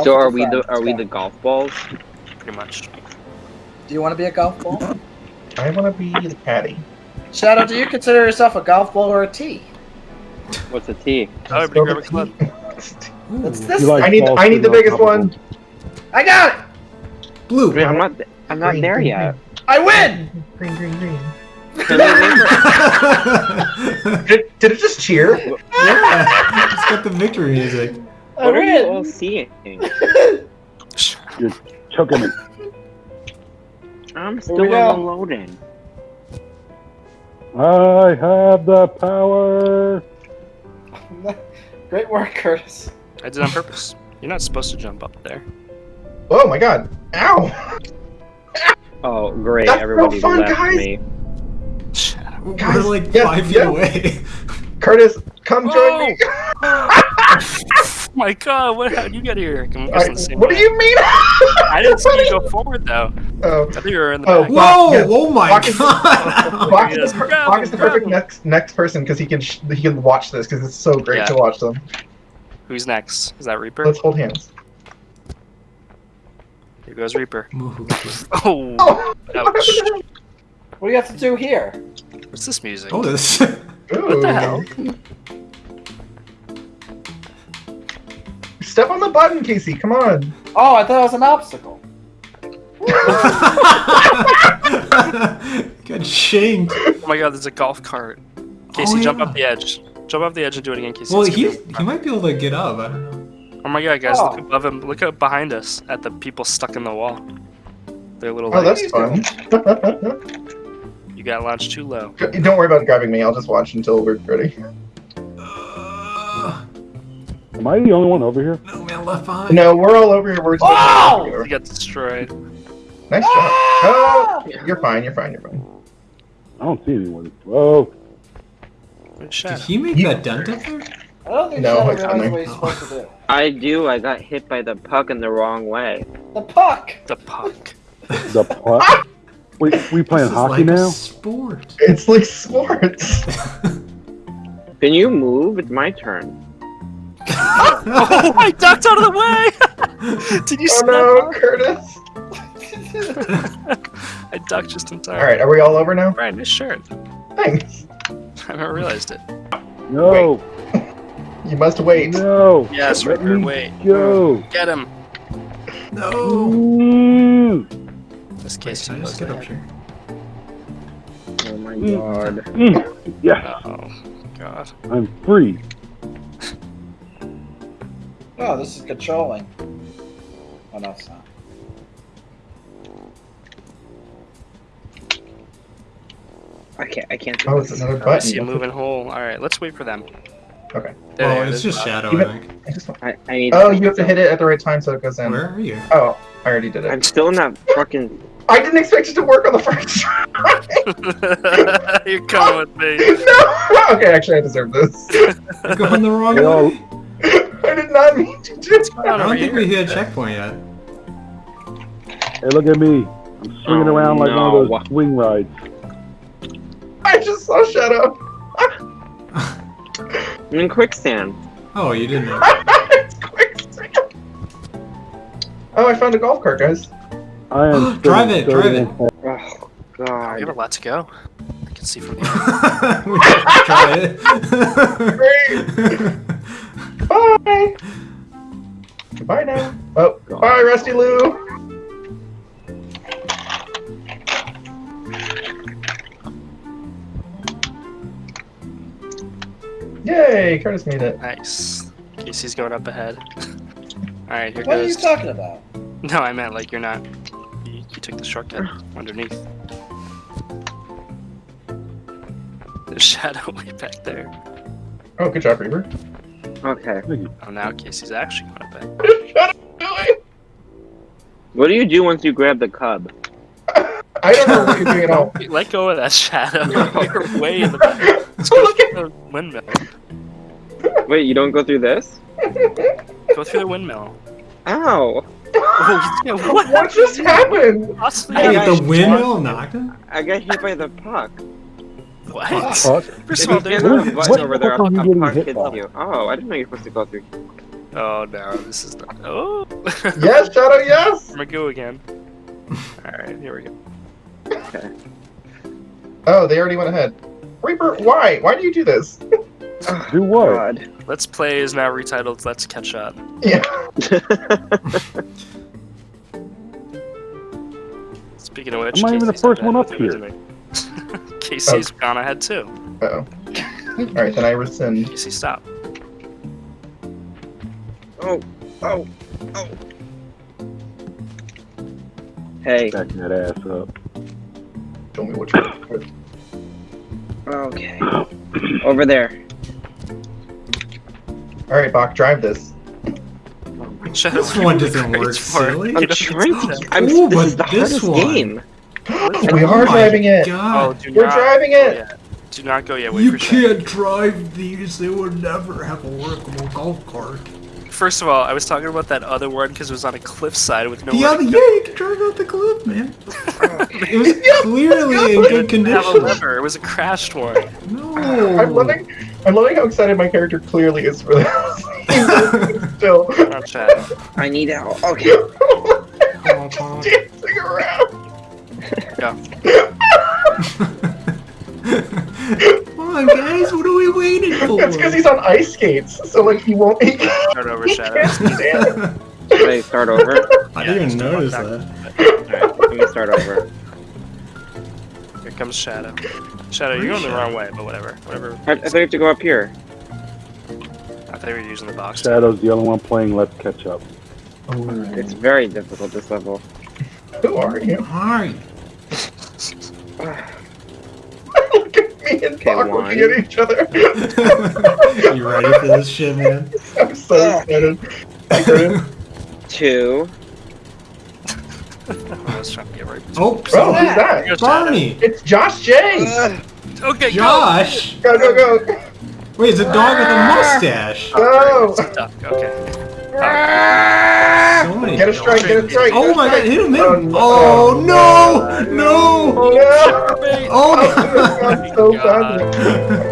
Golf So are your we the are we the golf balls? Pretty much. Do you want to be a golf ball? I want to be the caddy. Shadow, do you consider yourself a golf ball or a tee? What's a T? Oh, Let's grab a the club. Ooh, It's this- like I need- I need the biggest one. I got it! Blue. Wait, I'm not. I'm not Green, there green, yet. I win! Green, green, green. Can we wait for- Did, did it just cheer? yeah, it's got the victory music. I What are you all win! seeing? Choking it. I'm still go. loading. I have the power. Great work, Curtis. I did it on purpose. You're not supposed to jump up there. Oh my god. Ow! Oh, great! That's so Everybody fun, left guys. me. We're Guys, like yes, five feet yes. away. Curtis, come join me. Oh my god, what, how'd you get here? I'm I- the same what do you mean? I didn't see you go forward though. Oh. I thought you were in the Oh, back. Whoa! Yeah. Oh my Bach god! Bach is, the, Bach is the perfect next next person because he can sh- he can watch this because it's so great Yeah. to watch them. Who's next? Is that Reaper? Let's hold hands. Here goes Reaper. Oh, Oh, ouch. What do you have to do here? What's this music? Oh, this. What the hell? Step on the button, Casey. Come on. Oh, I thought it was an obstacle. Got shanked. Oh my god, there's a golf cart. Casey, Oh, jump yeah. up the edge. Jump off the edge and do it again, Casey. Well, he he might be able to get up. I don't know. Oh my god, guys, Oh. look above him. Look up behind us at the people stuck in the wall. Their little Oh, legs. that's fun. You got launched too low. Don't worry about grabbing me. I'll just watch until we're ready. Am I the only one over here? No man left behind. No, we're all over here. We're just Oh! You got destroyed. Nice job. Ah! Oh, you're fine. You're fine. You're fine. I don't see anyone. Whoa. Good Did he make You- that dent up there? I don't think No, Shadow it's what he's supposed to do. I do. I got hit by the puck in the wrong way. The puck! The puck. The puck. Wait, we playing This is hockey like a now? Sport. It's like sports. Can you move? It's my turn. Oh, I ducked out of the way! Did you oh see no, Curtis. I ducked just in time. All right, are we all over now? Right, nice shirt. Thanks. I haven't realized it. No. You must wait. No. Yes, Let Reaper, me wait. Go. Get him. No. This Wait, case can I just get up here? Oh my Mm. god. Mm. Yeah, Oh, God. I'm free. Oh, this is controlling. Oh, no, it's not. I can't. I can't. do Oh, this. it's another I see a moving hole. Alright, let's wait for them. Okay. There, Oh, there, it's just Bob. shadow, Even- I think. I just I, I need. Oh, you have to hit it at the right time so it goes in. Where are you? Oh, I already did it. I'm it. still not fucking. I didn't expect it to work on the first try. You're coming with me. no. Okay, actually, I deserve this. You're going the wrong way. I not mean to do. I don't think here? we hit a checkpoint yet. Hey, look at me. I'm swinging Oh, around like one of those swing rides. I just saw Shadow. I'm in quicksand. Oh, you didn't. it's quicksand. Oh, I found a golf cart, guys. I am still Drive in it, drive it. 31 Oh We have a god. lot to go. I can see from here. we should try it. Bye. Goodbye now. Oh, bye, Rusty Lou. Yay, Curtis made it. Nice. Casey's going up ahead. Alright, here What are you talking about? No, I meant like you're not. You, you took the shortcut underneath. There's shadow way back there. Oh, good job, Reaver. Okay. Oh, now Casey's actually going up ahead. Shut up, Billy. What do you do once you grab the cub? I don't know what you're doing at all. Let go of that shadow. you're way in the back. Let's go look at through the windmill. Wait, you don't go through this? Go through the windmill. Ow! Oh, yeah, what What just happened? Possibly I Wait, got the windmill knocked him? I got hit by the puck. What? What? First of all, there's stand on no a What button over there, a, are you a getting puck hits you. Oh, I didn't know you're supposed to go through. Oh no, this is not. Oh. Yes, Shadow, yes! I'm gonna go again. Alright, here we go. Okay. Oh, they already went ahead. Reaper, why? Why do you do this? Do what? God. Let's Play is now retitled Let's Catch Up. Yeah. Speaking of which, I'm not even the first one up here. everything. Casey's oh. gone ahead too. Uh-oh. Alright, then I rescind. Casey, stop. Oh, oh, oh. Hey, Backing that ass up. Show me which one. okay. Over there. Alright, Bach, drive this. Shadow, This one what are you doesn't work, for? silly. I'm trying to. I'm, Ooh, this is the this hardest one- game. we Oh are my driving it. Oh, God. do We're not driving it. yet. Do not go yet. Wait You for can't drive these. They would never have a workable golf cart. First of all, I was talking about that other one because it was on a cliffside with no. The other, yeah, you can drive out the cliff, man. It was clearly in good Didn't have a condition. lever. It was a crashed one. No. I'm loving I'm loving how excited my character clearly is for this. He's Still. Not Shadow. I need help. Okay. Oh, dancing around. Come on, guys. What are we waiting for? That's because he's on ice skates, so like he won't. He Start over, Shadow. can't stand. Should I start over? I Yeah, didn't even notice that. Alright, let me start over. Here comes Shadow. Shadow, you're going the wrong way, but whatever. Whatever. I, I thought you have to go up here. I thought you were using the box. Shadow's the only one playing Let's Catch Up. It's very difficult this level. Who are you? Hi. Look at me and Okay, Bach one. looking at each other. you ready for this shit, man? I'm so excited. Excited. Two. I was trying to get right. Oh, Oh, who's so that? Barney. It's Josh J. Uh, okay, Josh. Go go go. Wait, it's a dog with a ah. mustache. Oh. Go. go. Duck. Okay. Get a strike. Get a strike. Oh my god, hit him, hit Oh, him. no. Oh, no, no. Oh no. Oh, Oh, this has gone so God. badly.